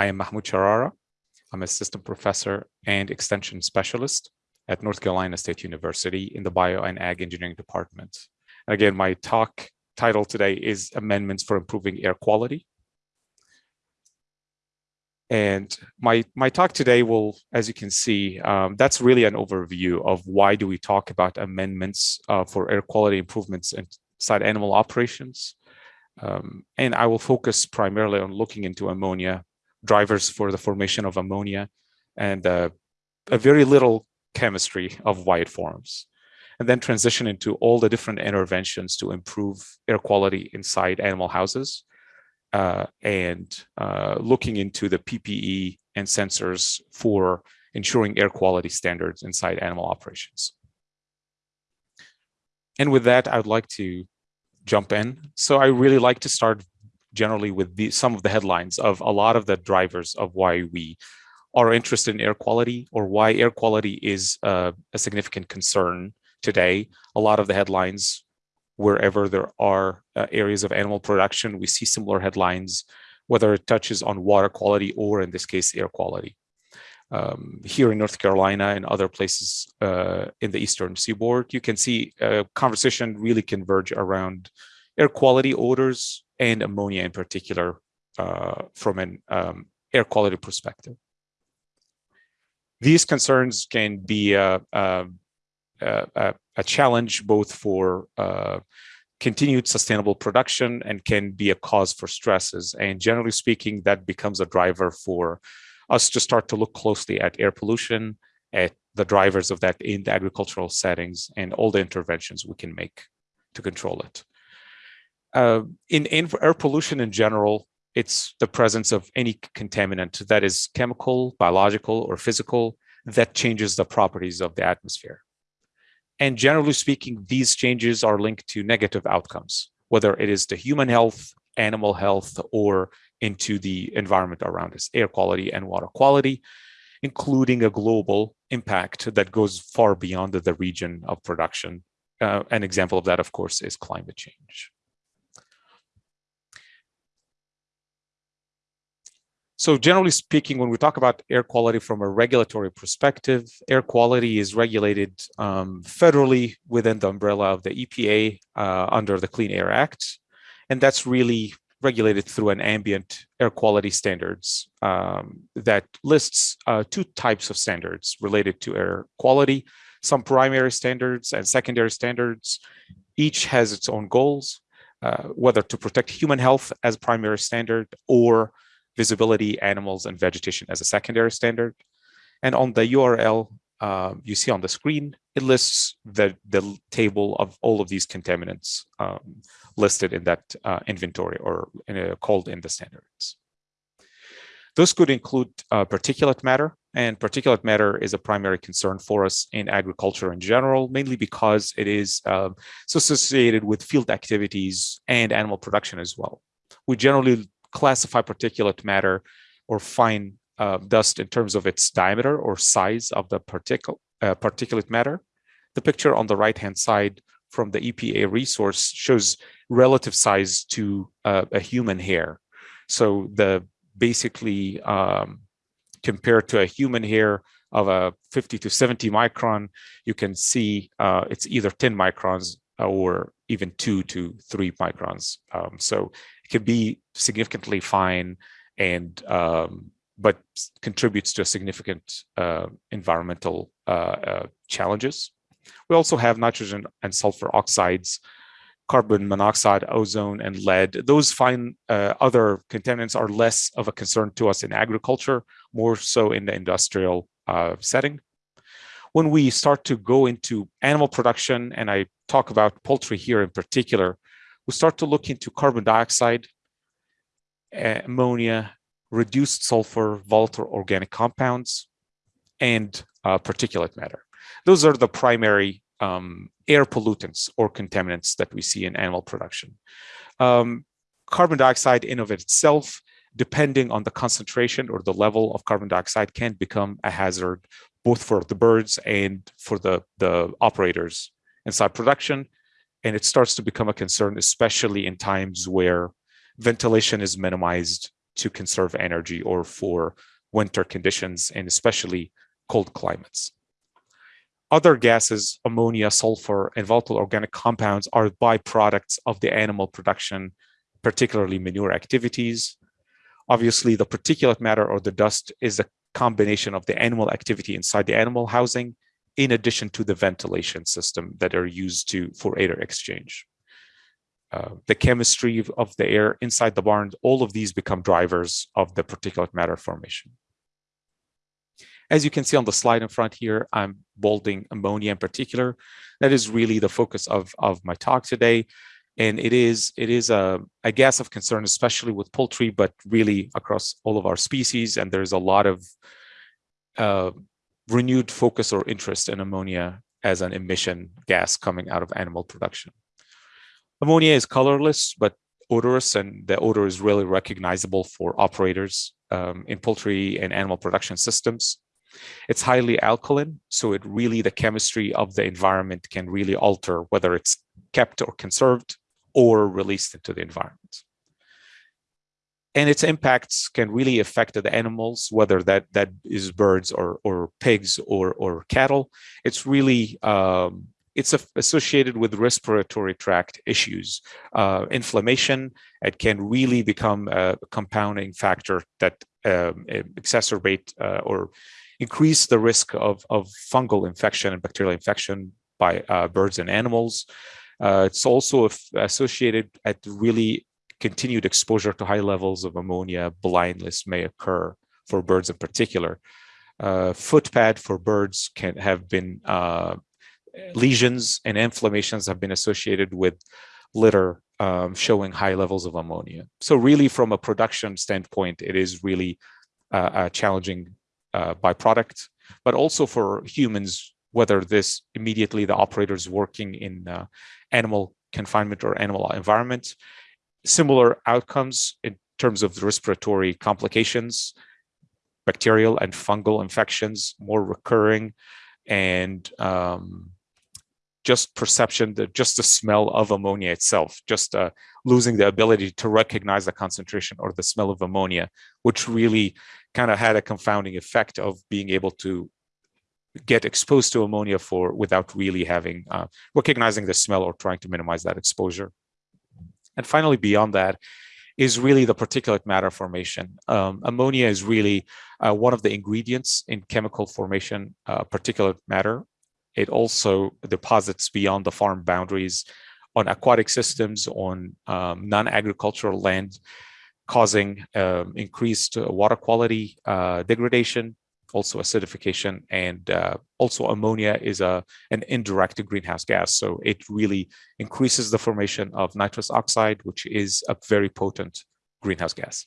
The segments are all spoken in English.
I am Mahmoud Sharara. I'm assistant professor and extension specialist at North Carolina State University in the Bio and Ag Engineering Department. And again, my talk title today is Amendments for Improving Air Quality. And my, my talk today will, as you can see, um, that's really an overview of why do we talk about amendments uh, for air quality improvements inside animal operations. Um, and I will focus primarily on looking into ammonia, drivers for the formation of ammonia, and uh, a very little chemistry of why it forms. And then transition into all the different interventions to improve air quality inside animal houses uh, and uh, looking into the PPE and sensors for ensuring air quality standards inside animal operations. And with that, I would like to jump in. So I really like to start generally with the, some of the headlines of a lot of the drivers of why we are interested in air quality or why air quality is uh, a significant concern today. A lot of the headlines wherever there are uh, areas of animal production, we see similar headlines, whether it touches on water quality or in this case, air quality. Um, here in North Carolina and other places uh, in the Eastern seaboard, you can see a conversation really converge around air quality odors and ammonia in particular uh, from an um, air quality perspective. These concerns can be uh, um, a, a challenge both for uh, continued sustainable production and can be a cause for stresses. And generally speaking, that becomes a driver for us to start to look closely at air pollution, at the drivers of that in the agricultural settings and all the interventions we can make to control it. Uh, in, in air pollution in general, it's the presence of any contaminant that is chemical, biological, or physical that changes the properties of the atmosphere. And generally speaking, these changes are linked to negative outcomes, whether it is to human health, animal health, or into the environment around us, air quality and water quality, including a global impact that goes far beyond the region of production. Uh, an example of that, of course, is climate change. So generally speaking, when we talk about air quality from a regulatory perspective, air quality is regulated um, federally within the umbrella of the EPA uh, under the Clean Air Act. And that's really regulated through an ambient air quality standards um, that lists uh, two types of standards related to air quality, some primary standards and secondary standards. Each has its own goals, uh, whether to protect human health as primary standard or visibility, animals, and vegetation as a secondary standard. And on the URL uh, you see on the screen, it lists the, the table of all of these contaminants um, listed in that uh, inventory or in a, called in the standards. Those could include uh, particulate matter, and particulate matter is a primary concern for us in agriculture in general, mainly because it is um, associated with field activities and animal production as well. We generally classify particulate matter or fine uh, dust in terms of its diameter or size of the particle, uh, particulate matter. The picture on the right-hand side from the EPA resource shows relative size to uh, a human hair. So the basically um, compared to a human hair of a 50 to 70 micron, you can see uh, it's either 10 microns or even two to three microns. Um, so can be significantly fine and um, but contributes to significant uh, environmental uh, uh, challenges. We also have nitrogen and sulfur oxides, carbon monoxide, ozone, and lead. Those fine uh, other contaminants are less of a concern to us in agriculture, more so in the industrial uh, setting. When we start to go into animal production, and I talk about poultry here in particular, we start to look into carbon dioxide, ammonia, reduced sulfur, volatile organic compounds, and uh, particulate matter. Those are the primary um, air pollutants or contaminants that we see in animal production. Um, carbon dioxide in of itself, depending on the concentration or the level of carbon dioxide can become a hazard both for the birds and for the, the operators inside production and it starts to become a concern, especially in times where ventilation is minimized to conserve energy or for winter conditions and especially cold climates. Other gases, ammonia, sulfur, and volatile organic compounds are byproducts of the animal production, particularly manure activities. Obviously, the particulate matter or the dust is a combination of the animal activity inside the animal housing, in addition to the ventilation system that are used to for air exchange. Uh, the chemistry of the air inside the barn, all of these become drivers of the particulate matter formation. As you can see on the slide in front here, I'm bolding ammonia in particular. That is really the focus of, of my talk today. And it is it is a, a gas of concern, especially with poultry, but really across all of our species. And there's a lot of uh, renewed focus or interest in ammonia as an emission gas coming out of animal production. Ammonia is colorless, but odorous, and the odor is really recognizable for operators um, in poultry and animal production systems. It's highly alkaline, so it really, the chemistry of the environment can really alter whether it's kept or conserved or released into the environment. And its impacts can really affect the animals, whether that, that is birds or, or pigs or, or cattle. It's really um, it's associated with respiratory tract issues, uh, inflammation. It can really become a compounding factor that um, exacerbate uh, or increase the risk of, of fungal infection and bacterial infection by uh, birds and animals. Uh, it's also associated at really continued exposure to high levels of ammonia, blindness may occur for birds in particular. Uh, footpad for birds can have been uh, lesions and inflammations have been associated with litter um, showing high levels of ammonia. So really from a production standpoint, it is really uh, a challenging uh, byproduct, but also for humans, whether this immediately the operators working in uh, animal confinement or animal environment, similar outcomes in terms of respiratory complications, bacterial and fungal infections, more recurring, and um, just perception, the, just the smell of ammonia itself, just uh, losing the ability to recognize the concentration or the smell of ammonia, which really kind of had a confounding effect of being able to get exposed to ammonia for without really having uh, recognizing the smell or trying to minimize that exposure. And finally, beyond that, is really the particulate matter formation. Um, ammonia is really uh, one of the ingredients in chemical formation uh, particulate matter. It also deposits beyond the farm boundaries on aquatic systems, on um, non-agricultural land, causing um, increased water quality uh, degradation, also acidification, and uh, also ammonia is a an indirect greenhouse gas. So it really increases the formation of nitrous oxide, which is a very potent greenhouse gas.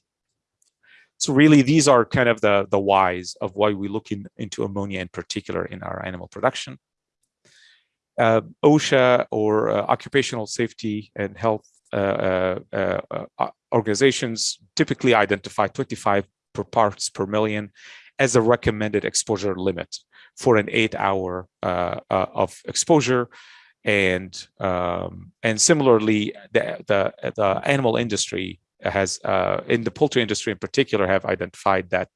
So really, these are kind of the, the whys of why we look in, into ammonia in particular in our animal production uh, OSHA or uh, occupational safety and health uh, uh, uh, organizations typically identify 25 per parts per million as a recommended exposure limit for an eight hour of exposure and um, and similarly the, the, the animal industry has uh, in the poultry industry in particular have identified that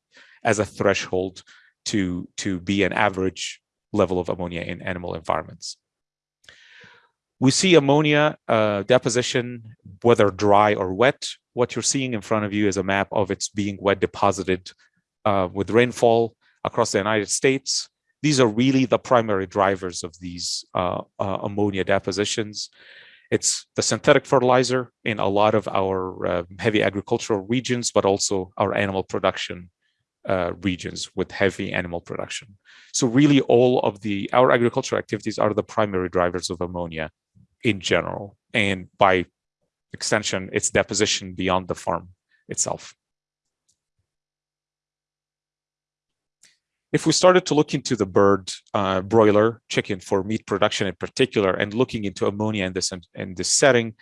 as a threshold to to be an average level of ammonia in animal environments we see ammonia uh, deposition, whether dry or wet. What you're seeing in front of you is a map of its being wet deposited uh, with rainfall across the United States. These are really the primary drivers of these uh, uh ammonia depositions. It's the synthetic fertilizer in a lot of our uh, heavy agricultural regions, but also our animal production uh, regions with heavy animal production. So really all of the, our agricultural activities are the primary drivers of ammonia in general, and by extension, its deposition beyond the farm itself. If we started to look into the bird uh, broiler chicken for meat production in particular, and looking into ammonia in this in this setting,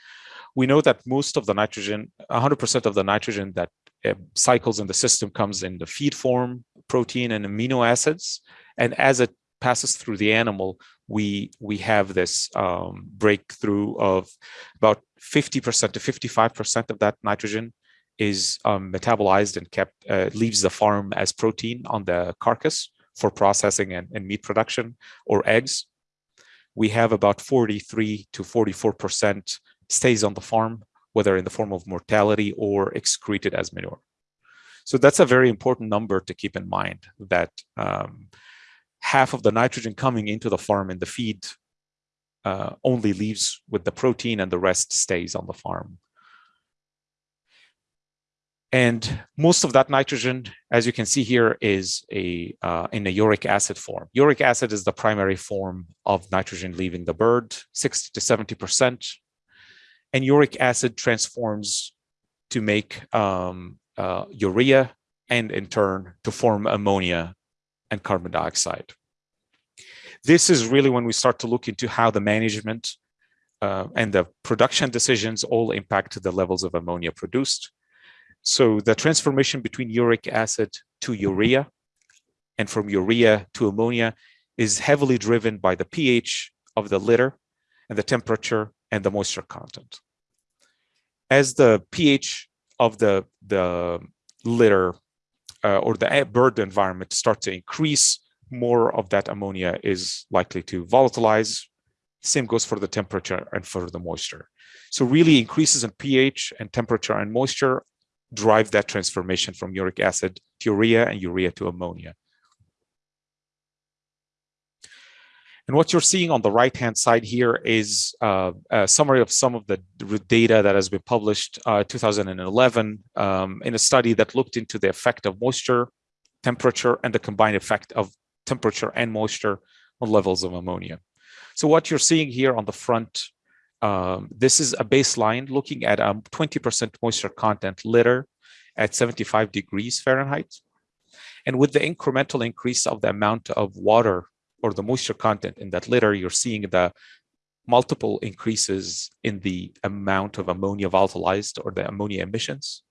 we know that most of the nitrogen, 100% of the nitrogen that uh, cycles in the system comes in the feed form, protein and amino acids. And as it passes through the animal, we we have this um, breakthrough of about 50% to 55% of that nitrogen is um, metabolized and kept, uh, leaves the farm as protein on the carcass for processing and, and meat production or eggs. We have about 43 to 44% stays on the farm, whether in the form of mortality or excreted as manure. So that's a very important number to keep in mind that um, half of the nitrogen coming into the farm in the feed uh, only leaves with the protein and the rest stays on the farm. And most of that nitrogen, as you can see here, is a uh, in a uric acid form. Uric acid is the primary form of nitrogen leaving the bird, 60 to 70%. And uric acid transforms to make um, uh, urea and in turn to form ammonia and carbon dioxide. This is really when we start to look into how the management uh, and the production decisions all impact the levels of ammonia produced. So the transformation between uric acid to urea and from urea to ammonia is heavily driven by the pH of the litter and the temperature and the moisture content. As the pH of the, the litter uh, or the bird environment start to increase, more of that ammonia is likely to volatilize. Same goes for the temperature and for the moisture. So really increases in pH and temperature and moisture drive that transformation from uric acid to urea and urea to ammonia. And what you're seeing on the right-hand side here is uh, a summary of some of the data that has been published uh, 2011 um, in a study that looked into the effect of moisture, temperature, and the combined effect of temperature and moisture on levels of ammonia. So what you're seeing here on the front um, this is a baseline looking at a 20% moisture content litter at 75 degrees Fahrenheit. And with the incremental increase of the amount of water or the moisture content in that litter, you're seeing the multiple increases in the amount of ammonia volatilized or the ammonia emissions.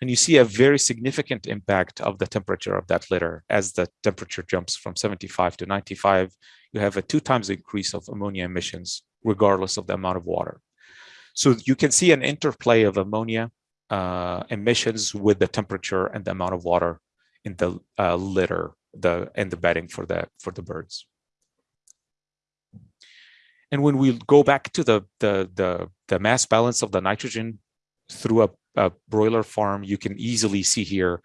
And you see a very significant impact of the temperature of that litter as the temperature jumps from 75 to 95. You have a two times increase of ammonia emissions regardless of the amount of water. So you can see an interplay of ammonia uh, emissions with the temperature and the amount of water in the uh, litter the and the bedding for the for the birds. And when we go back to the the the, the mass balance of the nitrogen through a, a broiler farm, you can easily see here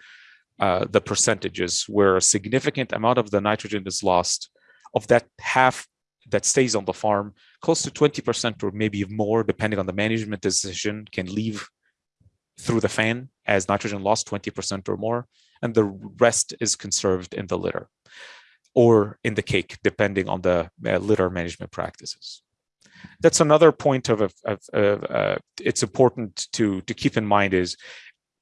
uh, the percentages where a significant amount of the nitrogen is lost. Of that half that stays on the farm, close to 20% or maybe more, depending on the management decision, can leave through the fan as nitrogen loss 20% or more, and the rest is conserved in the litter or in the cake, depending on the uh, litter management practices. That's another point of, of, of uh, it's important to, to keep in mind is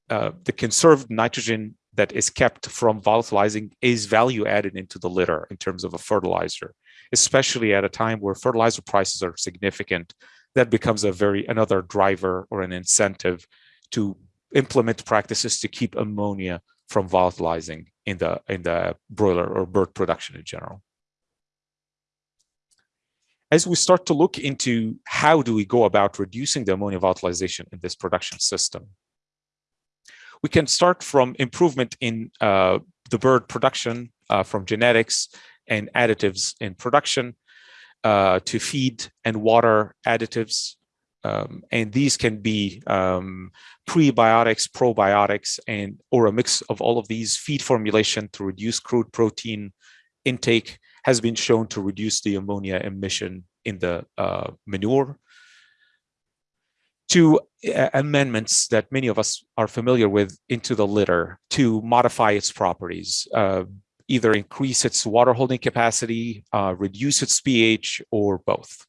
uh, the conserved nitrogen that is kept from volatilizing is value added into the litter in terms of a fertilizer especially at a time where fertilizer prices are significant, that becomes a very another driver or an incentive to implement practices to keep ammonia from volatilizing in the in the broiler or bird production in general. As we start to look into how do we go about reducing the ammonia volatilization in this production system, we can start from improvement in uh, the bird production uh, from genetics and additives in production uh, to feed and water additives. Um, and these can be um, prebiotics, probiotics, and or a mix of all of these. Feed formulation to reduce crude protein intake has been shown to reduce the ammonia emission in the uh, manure. To uh, amendments that many of us are familiar with into the litter to modify its properties, uh, either increase its water holding capacity, uh, reduce its pH, or both.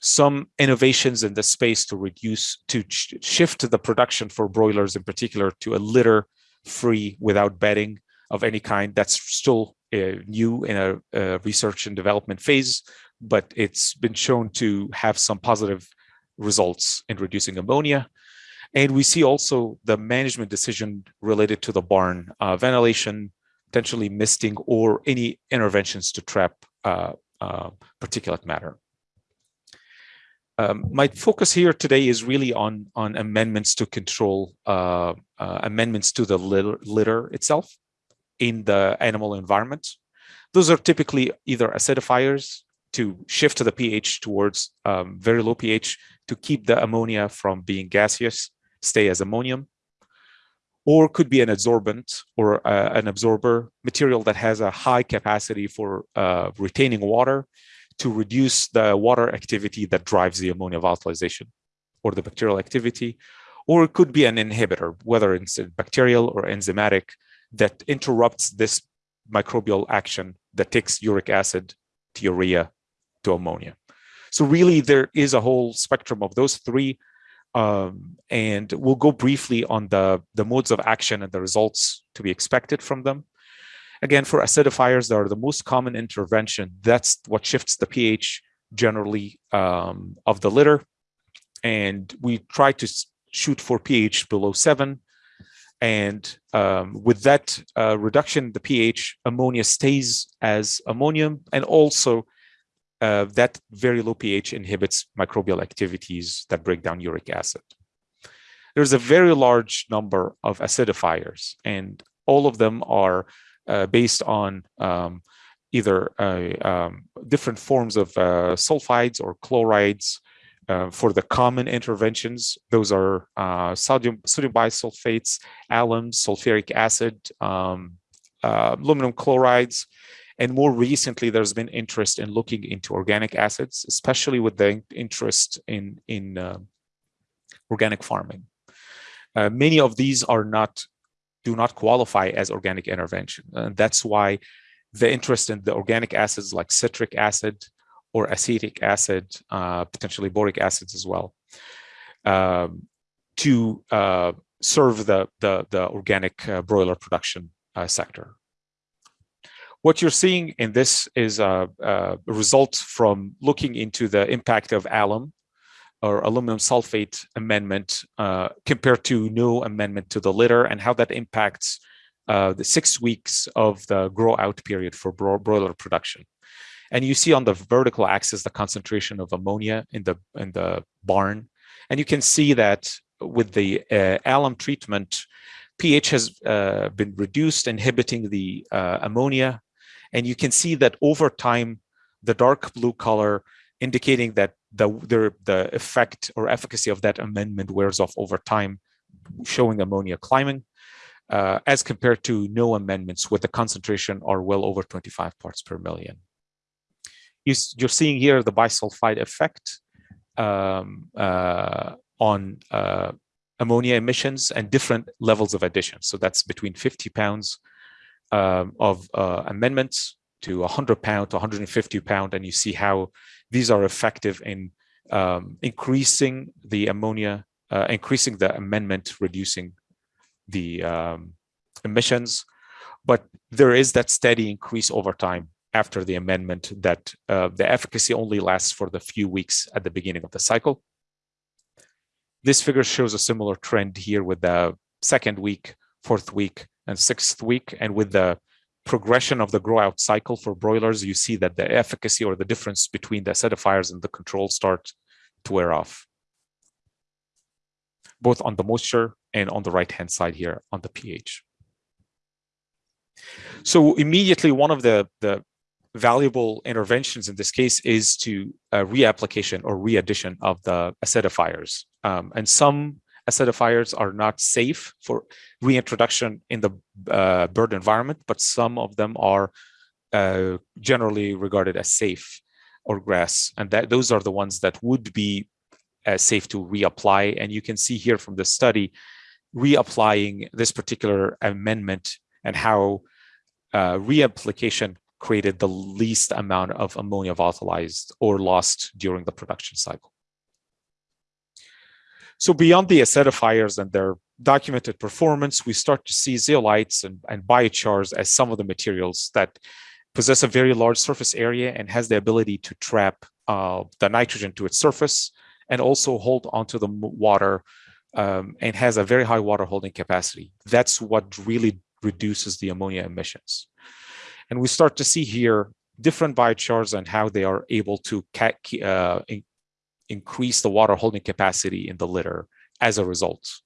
Some innovations in the space to reduce, to shift the production for broilers in particular to a litter free without bedding of any kind. That's still uh, new in a, a research and development phase, but it's been shown to have some positive results in reducing ammonia. And we see also the management decision related to the barn, uh, ventilation, potentially misting or any interventions to trap uh, uh, particulate matter. Um, my focus here today is really on, on amendments to control, uh, uh, amendments to the litter, litter itself in the animal environment. Those are typically either acidifiers to shift to the pH towards um, very low pH to keep the ammonia from being gaseous, stay as ammonium, or could be an adsorbent or uh, an absorber material that has a high capacity for uh, retaining water to reduce the water activity that drives the ammonia volatilization or the bacterial activity, or it could be an inhibitor, whether it's bacterial or enzymatic, that interrupts this microbial action that takes uric acid to urea to ammonia. So really there is a whole spectrum of those three um, and we'll go briefly on the, the modes of action and the results to be expected from them. Again, for acidifiers, they are the most common intervention. That's what shifts the pH generally um, of the litter. And we try to shoot for pH below seven. And um, with that uh, reduction the pH, ammonia stays as ammonium and also uh, that very low pH inhibits microbial activities that break down uric acid. There's a very large number of acidifiers, and all of them are uh, based on um, either uh, um, different forms of uh, sulfides or chlorides. Uh, for the common interventions, those are uh, sodium, sodium bisulfates, alum, sulfuric acid, um, aluminum chlorides, and more recently, there's been interest in looking into organic acids, especially with the interest in, in uh, organic farming. Uh, many of these are not, do not qualify as organic intervention. And that's why the interest in the organic acids like citric acid or acetic acid, uh, potentially boric acids as well, um, to uh, serve the, the, the organic uh, broiler production uh, sector. What you're seeing in this is a, a result from looking into the impact of alum or aluminum sulfate amendment uh, compared to no amendment to the litter and how that impacts uh, the six weeks of the grow out period for bro broiler production. And you see on the vertical axis the concentration of ammonia in the in the barn. And you can see that with the uh, alum treatment, pH has uh, been reduced, inhibiting the uh, ammonia and you can see that over time, the dark blue color indicating that the, the, the effect or efficacy of that amendment wears off over time, showing ammonia climbing, uh, as compared to no amendments with the concentration are well over 25 parts per million. You, are seeing here the bisulfite effect um, uh, on uh, ammonia emissions and different levels of addition. So that's between 50 pounds um, of uh, amendments to 100 pound to 150 pound, and you see how these are effective in um, increasing the ammonia, uh, increasing the amendment, reducing the um, emissions. But there is that steady increase over time after the amendment that uh, the efficacy only lasts for the few weeks at the beginning of the cycle. This figure shows a similar trend here with the second week, fourth week, and sixth week. And with the progression of the grow out cycle for broilers, you see that the efficacy or the difference between the acidifiers and the control start to wear off, both on the moisture and on the right-hand side here on the pH. So immediately one of the, the valuable interventions in this case is to uh, reapplication or readdition of the acidifiers. Um, and some acidifiers are not safe for reintroduction in the uh, bird environment, but some of them are uh, generally regarded as safe or GRAS. And that those are the ones that would be uh, safe to reapply. And you can see here from the study, reapplying this particular amendment and how uh, reapplication created the least amount of ammonia volatilized or lost during the production cycle. So beyond the acidifiers and their documented performance, we start to see zeolites and, and biochars as some of the materials that possess a very large surface area and has the ability to trap uh, the nitrogen to its surface and also hold onto the water um, and has a very high water holding capacity. That's what really reduces the ammonia emissions. And we start to see here different biochars and how they are able to uh, increase the water holding capacity in the litter as a result.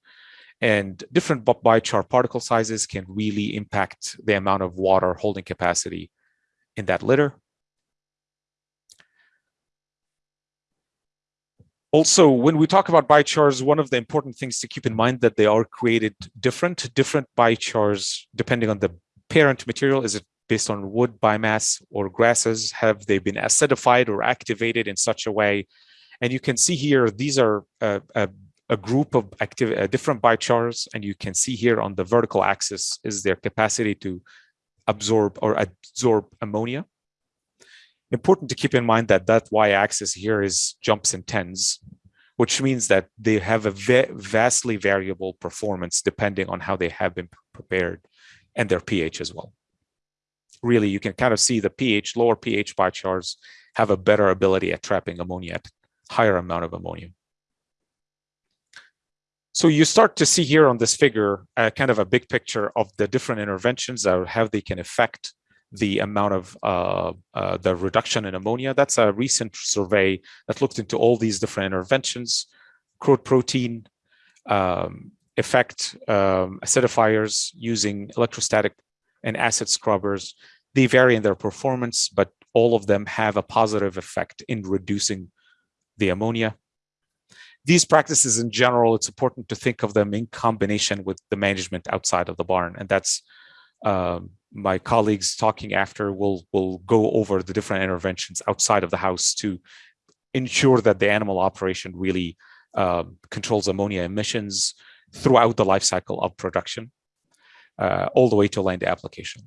And different biochar particle sizes can really impact the amount of water holding capacity in that litter. Also, when we talk about biochars, one of the important things to keep in mind that they are created different. Different biochars, depending on the parent material, is it based on wood, biomass, or grasses? Have they been acidified or activated in such a way? And you can see here, these are a, a, a group of active, uh, different biochars, and you can see here on the vertical axis is their capacity to absorb or absorb ammonia. Important to keep in mind that that y-axis here is jumps in tens, which means that they have a vastly variable performance depending on how they have been prepared and their pH as well. Really, you can kind of see the pH, lower pH biochars have a better ability at trapping ammonia at higher amount of ammonia. So you start to see here on this figure, uh, kind of a big picture of the different interventions or how they can affect the amount of uh, uh, the reduction in ammonia. That's a recent survey that looked into all these different interventions, crude protein, um, effect um, acidifiers using electrostatic and acid scrubbers. They vary in their performance, but all of them have a positive effect in reducing the ammonia. These practices in general, it's important to think of them in combination with the management outside of the barn. And that's um, my colleagues talking after will will go over the different interventions outside of the house to ensure that the animal operation really um, controls ammonia emissions throughout the life cycle of production, uh, all the way to land application.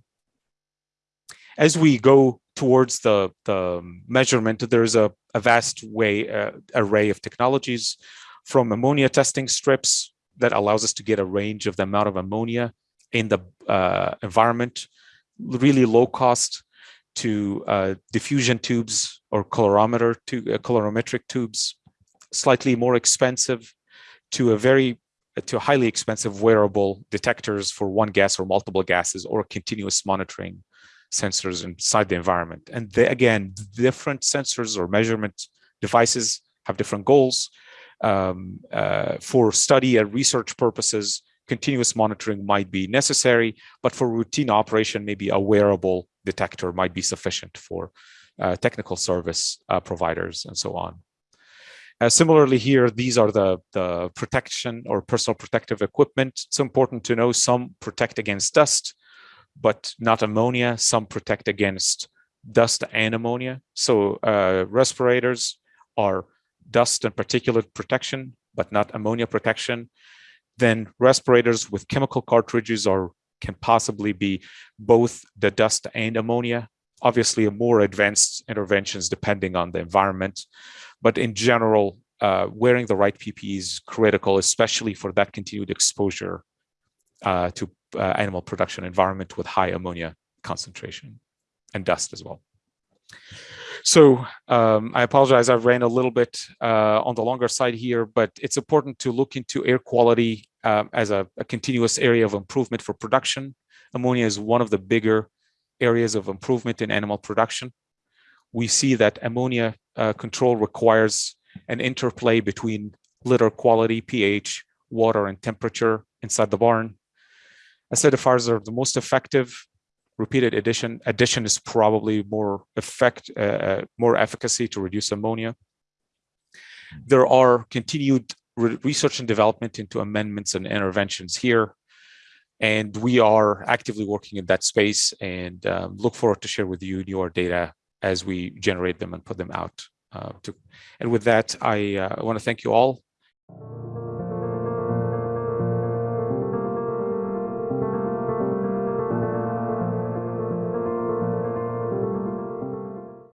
As we go towards the, the measurement, there's a, a vast way uh, array of technologies from ammonia testing strips that allows us to get a range of the amount of ammonia in the uh, environment, really low cost to uh, diffusion tubes or colorimeter to uh, colorimetric tubes, slightly more expensive to a very to highly expensive wearable detectors for one gas or multiple gases or continuous monitoring sensors inside the environment. And they, again, different sensors or measurement devices have different goals. Um, uh, for study and research purposes, continuous monitoring might be necessary, but for routine operation, maybe a wearable detector might be sufficient for uh, technical service uh, providers and so on. Uh, similarly here, these are the, the protection or personal protective equipment. It's important to know some protect against dust, but not ammonia. Some protect against dust and ammonia. So uh, respirators are dust and particulate protection, but not ammonia protection then respirators with chemical cartridges are can possibly be both the dust and ammonia. Obviously, more advanced interventions depending on the environment, but in general, uh, wearing the right PPE is critical, especially for that continued exposure uh, to uh, animal production environment with high ammonia concentration and dust as well. So um, I apologize, I've ran a little bit uh, on the longer side here, but it's important to look into air quality um, as a, a, continuous area of improvement for production. Ammonia is one of the bigger areas of improvement in animal production. We see that ammonia uh, control requires an interplay between litter quality, pH, water, and temperature inside the barn. Acidifiers are the most effective repeated addition addition is probably more effect uh, uh, more efficacy to reduce ammonia. There are continued re research and development into amendments and interventions here and we are actively working in that space and um, look forward to share with you your data as we generate them and put them out uh, to, and with that i uh, want to thank you all